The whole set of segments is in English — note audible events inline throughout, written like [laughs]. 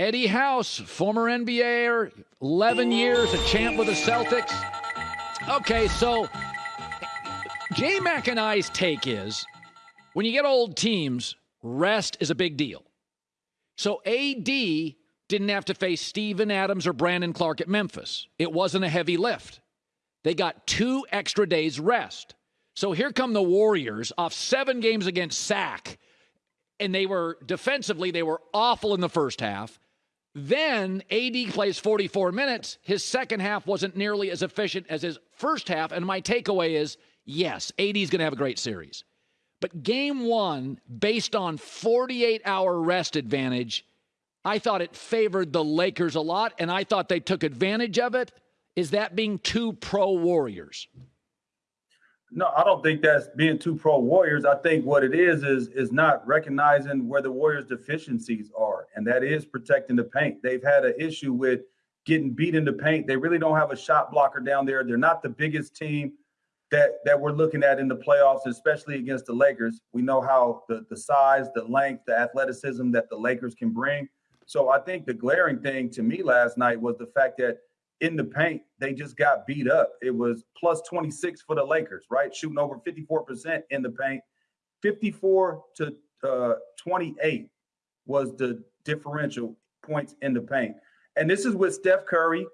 Eddie House, former NBA, 11 years, a champ with the Celtics. Okay, so J Mac and I's take is when you get old teams, rest is a big deal. So AD didn't have to face Steven Adams or Brandon Clarke at Memphis. It wasn't a heavy lift. They got two extra days rest. So here come the Warriors off seven games against SAC. And they were defensively, they were awful in the first half. Then AD plays 44 minutes. His second half wasn't nearly as efficient as his first half. And my takeaway is yes, AD is going to have a great series. But game one, based on 48 hour rest advantage, I thought it favored the Lakers a lot, and I thought they took advantage of it. Is that being too pro Warriors? No, I don't think that's being too pro Warriors. I think what it is is is not recognizing where the Warriors' deficiencies are, and that is protecting the paint. They've had an issue with getting beat in the paint. They really don't have a shot blocker down there. They're not the biggest team that that we're looking at in the playoffs, especially against the Lakers. We know how the the size, the length, the athleticism that the Lakers can bring. So I think the glaring thing to me last night was the fact that in the paint, they just got beat up. It was plus 26 for the Lakers, right? Shooting over 54% in the paint. 54 to uh, 28 was the differential points in the paint. And this is with Steph Curry,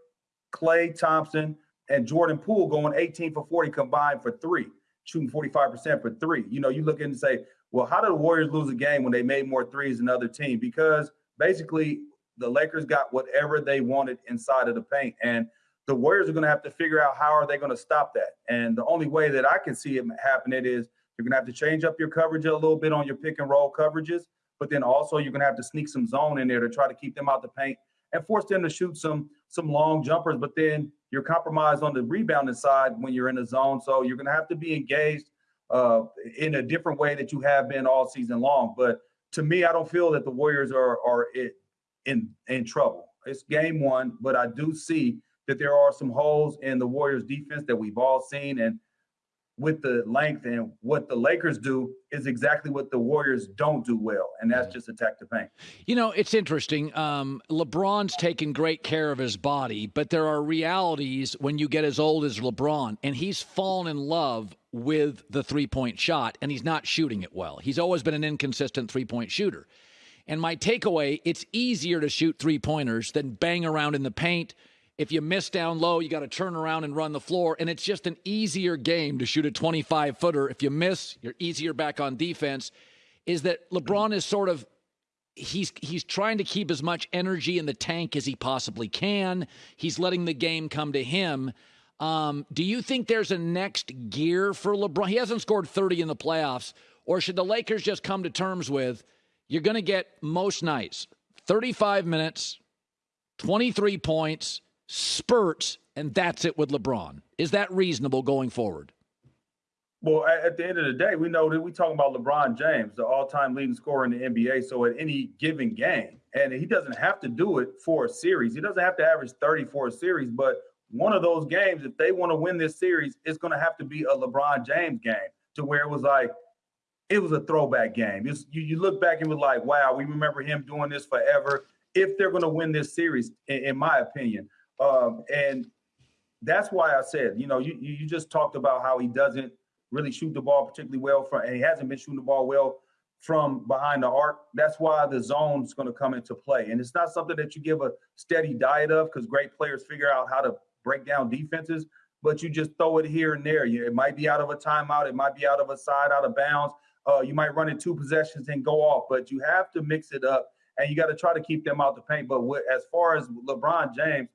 Klay Thompson, and Jordan Poole going 18 for 40 combined for three, shooting 45% for three. You know, you look in and say, well, how did the Warriors lose a game when they made more threes than other team? Because basically the Lakers got whatever they wanted inside of the paint. And the Warriors are going to have to figure out how are they going to stop that. And the only way that I can see it happening is you're going to have to change up your coverage a little bit on your pick and roll coverages, but then also you're going to have to sneak some zone in there to try to keep them out the paint and force them to shoot some some long jumpers. But then you're compromised on the rebounding side when you're in the zone, so you're going to have to be engaged uh, in a different way that you have been all season long. But to me, I don't feel that the Warriors are are in in trouble. It's game one, but I do see that there are some holes in the Warriors defense that we've all seen and with the length and what the Lakers do is exactly what the Warriors don't do well, and that's just attack the paint. You know, it's interesting. Um, LeBron's taken great care of his body, but there are realities when you get as old as LeBron, and he's fallen in love with the three point shot, and he's not shooting it well. He's always been an inconsistent three point shooter. And my takeaway it's easier to shoot three pointers than bang around in the paint. If you miss down low, you got to turn around and run the floor. And it's just an easier game to shoot a 25 footer. If you miss, you're easier back on defense. Is that LeBron is sort of he's he's trying to keep as much energy in the tank as he possibly can. He's letting the game come to him. Um, do you think there's a next gear for LeBron? He hasn't scored 30 in the playoffs, or should the Lakers just come to terms with? You're going to get most nights 35 minutes, 23 points, spurts, and that's it with LeBron. Is that reasonable going forward? Well, at the end of the day, we know that we're talking about LeBron James, the all-time leading scorer in the NBA. So at any given game, and he doesn't have to do it for a series. He doesn't have to average 30 for a series, but one of those games, if they want to win this series, it's going to have to be a LeBron James game to where it was like, it was a throwback game. You, you look back and was like, wow, we remember him doing this forever. If they're going to win this series, in, in my opinion, um, and that's why I said, you know, you you just talked about how he doesn't really shoot the ball particularly well from, and he hasn't been shooting the ball well from behind the arc. That's why the zone's going to come into play, and it's not something that you give a steady diet of because great players figure out how to break down defenses. But you just throw it here and there. It might be out of a timeout. It might be out of a side, out of bounds uh, you might run in two possessions and go off, but you have to mix it up and you got to try to keep them out the paint. But as far as LeBron James,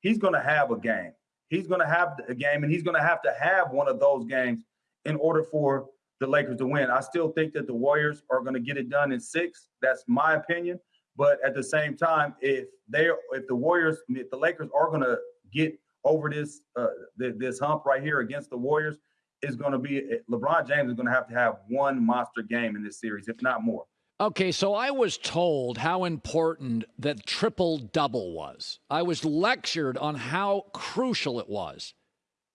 he's going to have a game. He's going to have a game, and he's going to have to have one of those games in order for the Lakers to win. I still think that the Warriors are going to get it done in six. That's my opinion. But at the same time, if they if the Warriors, if the Lakers are going to get over this uh, this hump right here against the Warriors, is going to be LeBron James is going to have to have one monster game in this series, if not more. Okay, so I was told how important that triple double was. I was lectured on how crucial it was.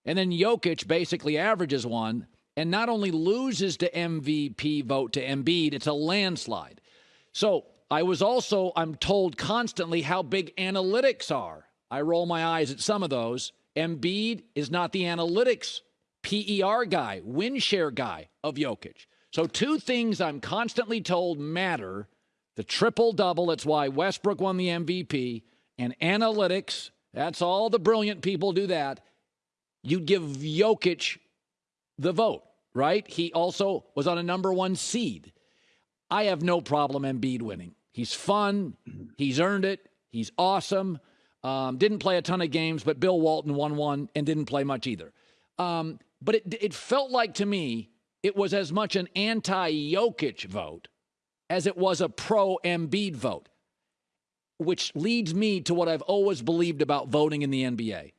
And then Jokic basically averages one and not only loses to MVP vote to Embiid, it's a landslide. So I was also, I'm told constantly how big analytics are. I roll my eyes at some of those. Embiid is not the analytics PER guy, win share guy of Jokic. So, two things I'm constantly told matter the triple double, that's why Westbrook won the MVP, and analytics, that's all the brilliant people do that. You'd give Jokic the vote, right? He also was on a number one seed. I have no problem Embiid winning. He's fun. He's earned it. He's awesome. Um, didn't play a ton of games, but Bill Walton won one and didn't play much either. Um, but it, it felt like to me it was as much an anti Jokic vote as it was a pro Embiid vote, which leads me to what I've always believed about voting in the NBA.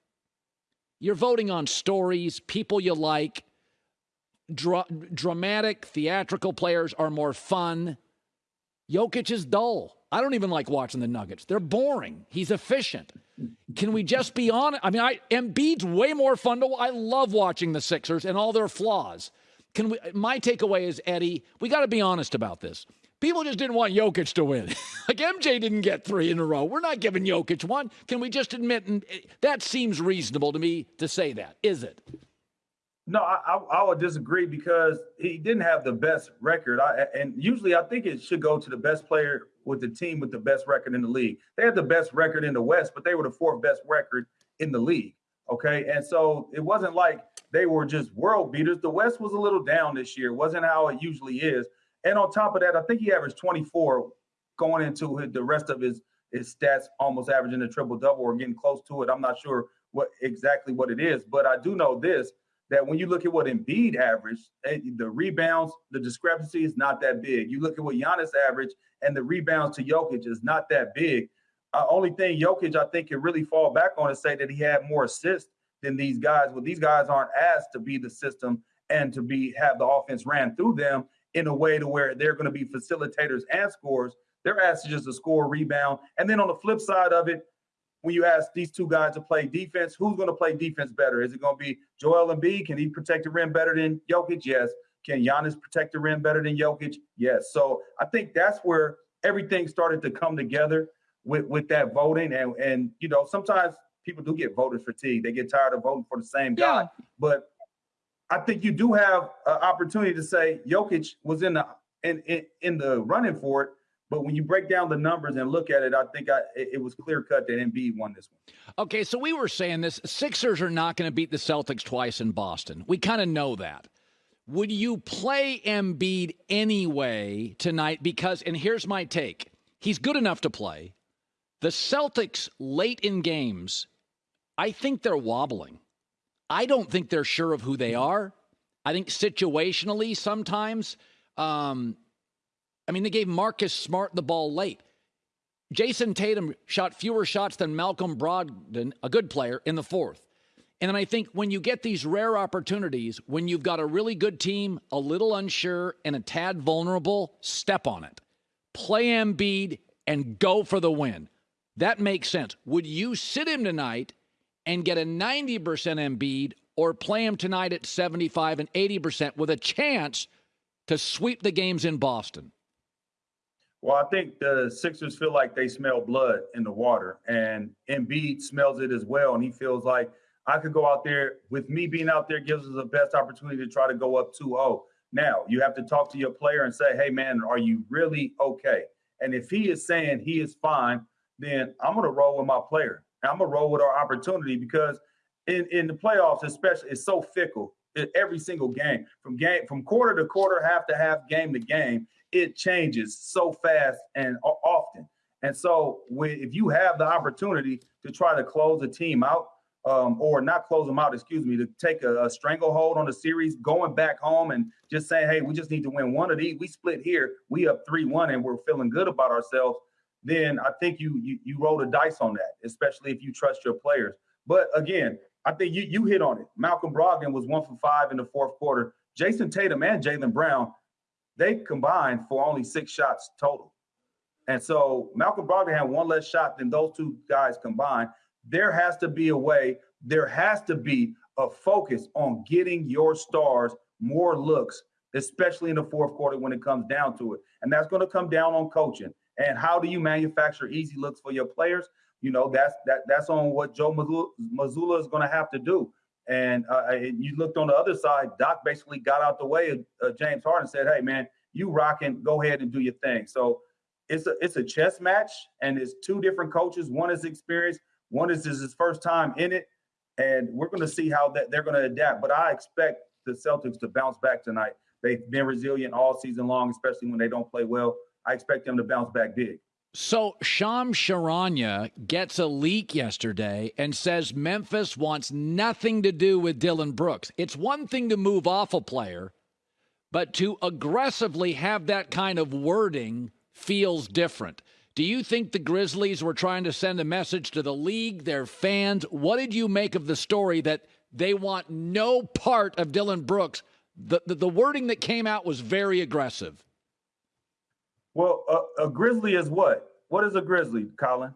You're voting on stories, people you like. Dra- dramatic, theatrical players are more fun. Jokic is dull. I don't even like watching the Nuggets. They're boring. He's efficient. Can we just be honest? I mean, I Embiid's way more fun to. I love watching the Sixers and all their flaws. Can we? My takeaway is Eddie. We got to be honest about this. People just didn't want Jokic to win. [laughs] like MJ didn't get three in a row. We're not giving Jokic one. Can we just admit? And eh, that seems reasonable to me to say that. Is it? No, I, I, would disagree because he didn't have the best record. I, and usually, I think it should go to the best player with the team with the best record in the league. They had the best record in the West, but they were the fourth best record in the league. Okay, and so it wasn't like they were just world beaters. The West was a little down this year. It wasn't how it usually is. And on top of that, I think he averaged 24 going into the rest of his his stats, almost averaging a triple double or getting close to it. I'm not sure what exactly what it is, but I do know this that when you look at what Embiid averaged, eh, the rebounds, the discrepancy is not that big. You look at what Giannis averaged, and the rebounds to Jokic is not that big. Uh, only thing Jokic, I think, can really fall back on is say that he had more assists than these guys. Well, these guys aren't asked to be the system and to be have the offense ran through them in a way to where they're going to be facilitators and scorers. They're asked to just to score, rebound, and then on the flip side of it, when you ask these two guys to play defense, who's going to play defense better? Is it going to be Joel Embiid? Can he protect the rim better than Jokic? Yes. Can Giannis protect the rim better than Jokic? Yes. So I think that's where everything started to come together with with that voting, and and you know sometimes people do get voter fatigue. They get tired of voting for the same guy, yeah. but I think you do have an opportunity to say Jokic was in the in, in, in the running for it but when you break down the numbers and look at it, I think I, it was clear cut that Embiid won this one. Okay, so we were saying this: Sixers are not going to beat the Celtics twice in Boston. We kind of know that. Would you play Embiid anyway tonight? Because, and here's my take: he's good enough to play. The Celtics late in games, I think they're wobbling. I don't think they're sure of who they are. I think situationally, sometimes um, I mean, they gave Marcus Smart the ball late. Jayson Tatum shot fewer shots than Malcolm Brogdon, a good player, in the fourth. And then I think when you get these rare opportunities, when you've got a really good team, a little unsure, and a tad vulnerable, step on it. Play Embiid and go for the win. That makes sense. Would you sit him tonight and get a 90% Embiid or play him tonight at 75 and 80% with a chance to sweep the games in Boston? Well, I think the Sixers feel like they smell blood in the water, and Embiid smells it as well. And he feels like I could go out there with me being out there gives us the best opportunity to try to go up 2 0. Now, you have to talk to your player and say, hey, man, are you really okay? And if he is saying he is fine, then I'm going to roll with my player. I'm going to roll with our opportunity because in, in the playoffs, especially, it's so fickle every single game from game from quarter to quarter, half to half, game to game it changes so fast and often. And so, if you have the opportunity to try to close a team out, um, or not close them out, excuse me, to take a, a, stranglehold on the series, going back home and just saying, hey, we just need to win one of these. We split here, we up 3 1, and we're feeling good about ourselves. Then I think you, you you roll the dice on that, especially if you trust your players. But again, I think you you hit on it. Malcolm Brogdon was one for five in the fourth quarter. Jayson Tatum and Jaylen Brown they combined for only six shots total. And so Malcolm Brogdon had one less shot than those two guys combined. There has to be a way, there has to be a focus on getting your stars more looks, especially in the fourth quarter when it comes down to it. And that's going to come down on coaching. And how do you manufacture easy looks for your players? You know, that's that that's on what Joe Mazzulla is going to have to do. And, uh, and you looked on the other side. Doc basically got out the way of uh, James Harden, said, "Hey, man, you rocking. Go ahead and do your thing." So it's a it's a chess match, and it's two different coaches. One is experienced, one is his first time in it, and we're going to see how that they're going to adapt. But I expect the Celtics to bounce back tonight. They've been resilient all season long, especially when they don't play well. I expect them to bounce back big. So Sham Charania gets a leak yesterday and says Memphis wants nothing to do with Dillon Brooks. It's one thing to move off a player, but to aggressively have that kind of wording feels different. Do you think the Grizzlies were trying to send a message to the league, their fans? What did you make of the story that they want no part of Dillon Brooks? The, the, the wording that came out was very aggressive. Well, a, a grizzly is what? What is a grizzly, Colin?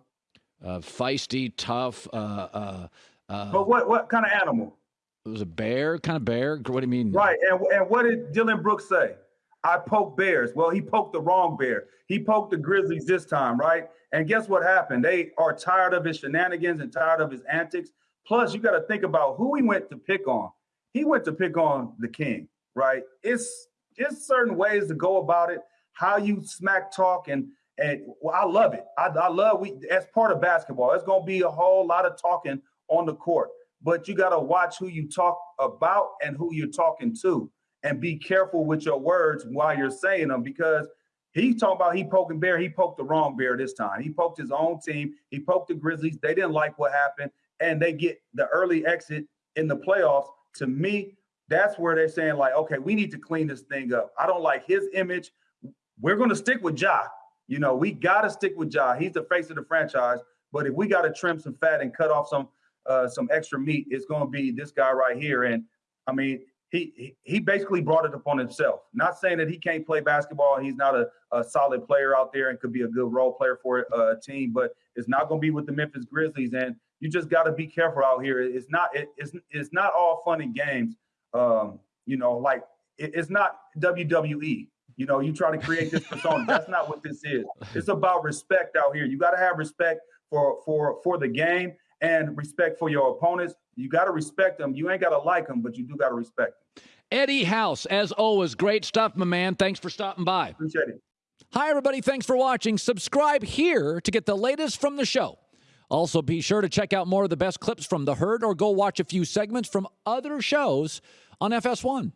Uh, feisty, tough. Uh, uh, uh, but what what kind of animal? It was a bear, kind of bear. What do you mean? Right. And and what did Dillon Brooks say? I poke bears. Well, he poked the wrong bear. He poked the Grizzlies this time, right? And guess what happened? They are tired of his shenanigans and tired of his antics. Plus, you got to think about who he went to pick on. He went to pick on the king, right? It's just certain ways to go about it, how you smack talk and and well, I love it. I, I love we as part of basketball. It's gonna be a whole lot of talking on the court, but you got to watch who you talk about and who you're talking to and be careful with your words while you're saying them because he talking about he poking bear. He poked the wrong bear this time. He poked his own team. He poked the Grizzlies. They didn't like what happened, and they get the early exit in the playoffs. To me, that's where they're saying like, okay, we need to clean this thing up. I don't like his image. We're going to stick with Ja. You know, we got to stick with Ja. He's the face of the franchise. But if we got to trim some fat and cut off some uh, some extra meat, it's going to be this guy right here. And I mean, he he basically brought it upon himself. Not saying that he can't play basketball. He's not a, a solid player out there and could be a good role player for a team, but it's not going to be with the Memphis Grizzlies. And you just got to be careful out here. It's not it, it's it's not all fun and games. Um, you know, like it, it's not WWE. You know, you try to create this persona. That's not what this is. It's about respect out here. You got to have respect for for for the game and respect for your opponents. You got to respect them. You ain't got to like them, but you do got to respect them. Eddie House, as always, great stuff, my man. Thanks for stopping by. Appreciate it. Hi, everybody. Thanks for watching. Subscribe here to get the latest from the show. Also, be sure to check out more of the best clips from The Herd or go watch a few segments from other shows on FS1.